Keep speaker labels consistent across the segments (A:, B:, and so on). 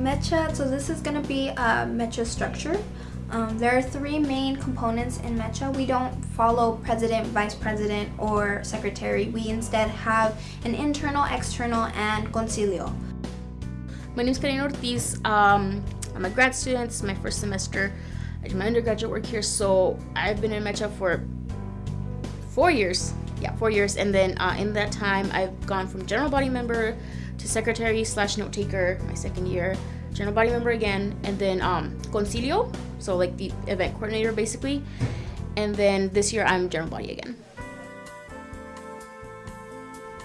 A: Mecha, so this is going to be a Mecha structure. Um, there are three main components in Mecha. We don't follow president, vice president, or secretary. We instead have an internal, external, and concilio.
B: My name is Karina Ortiz. Um, I'm a grad student. It's my first semester. I did my undergraduate work here, so I've been in Mecha for four years. Yeah, four years. And then uh, in that time, I've gone from general body member to secretary slash note taker my second year, general body member again, and then um, concilio, so like the event coordinator basically. And then this year, I'm general body again.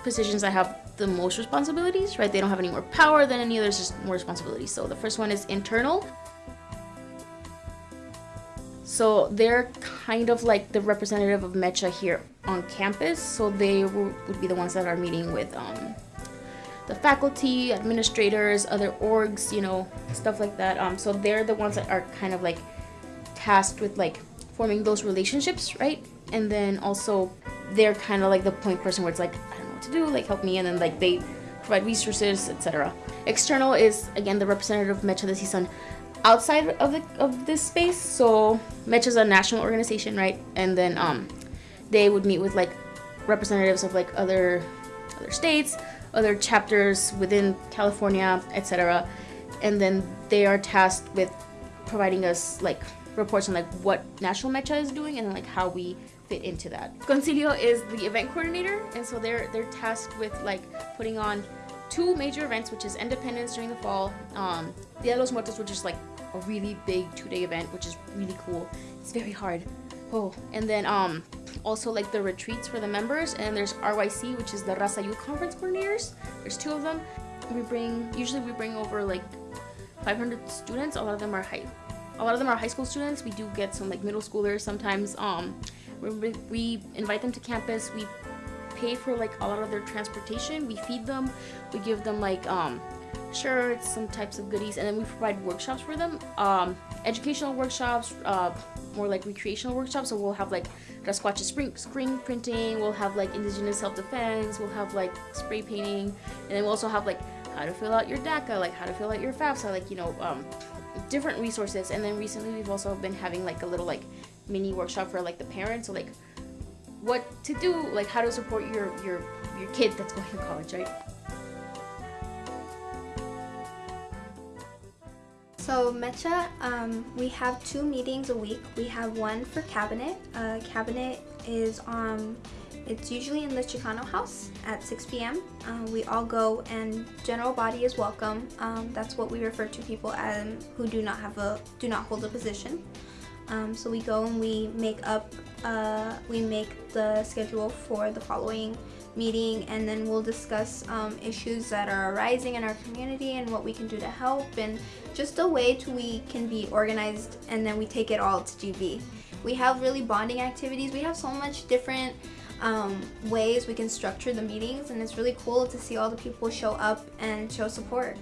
B: Positions I have the most responsibilities, right? They don't have any more power than any others, just more responsibilities. So the first one is internal. So they're kind of like the representative of Mecha here on campus. So they would be the ones that are meeting with um, the faculty, administrators, other orgs, you know, stuff like that. Um, so they're the ones that are kind of like tasked with like forming those relationships, right? And then also they're kind of like the point person where it's like, I don't know what to do, like help me. And then like they provide resources, etc. External is again the representative of Mecha de CSUN outside of the of this space. So Mecha is a national organization, right? And then um, they would meet with like representatives of like other other states, other chapters within California, etc. And then they are tasked with providing us like reports on like what National Mecha is doing and like how we fit into that. Concilio is the event coordinator, and so they're they're tasked with like putting on two major events, which is Independence during the fall, um, Dia de los Muertos, which is like a really big two-day event, which is really cool. It's very hard. Oh, and then um, also like the retreats for the members, and there's RYC, which is the Raza Youth Conference coordinators. There's two of them. We bring usually we bring over like 500 students. A lot of them are high. A lot of them are high school students. We do get some like middle schoolers sometimes. Um, we, we invite them to campus. We pay for like a lot of their transportation. We feed them. We give them like um, shirts, some types of goodies, and then we provide workshops for them. Um, educational workshops, uh, more like recreational workshops. So we'll have like Rasquacha screen, screen printing, we'll have like indigenous self-defense, we'll have like spray painting, and then we'll also have like how to fill out your DACA, like how to fill out your FAFSA, like, you know, um, different resources. And then recently we've also been having like a little like mini workshop for like the parents. So like what to do, like how to support your, your, your kid that's going to college, right?
A: So Mecha, um, we have two meetings a week. We have one for cabinet. Uh, cabinet is um, it's usually in the Chicano house at 6 p.m. Uh, we all go and general body is welcome. Um, that's what we refer to people as who do not have a do not hold a position. Um, so we go and we make up, uh, we make the schedule for the following meeting and then we'll discuss um, issues that are arising in our community and what we can do to help and just a way to we can be organized and then we take it all to GB. We have really bonding activities. We have so much different um, ways we can structure the meetings and it's really cool to see all the people show up and show support.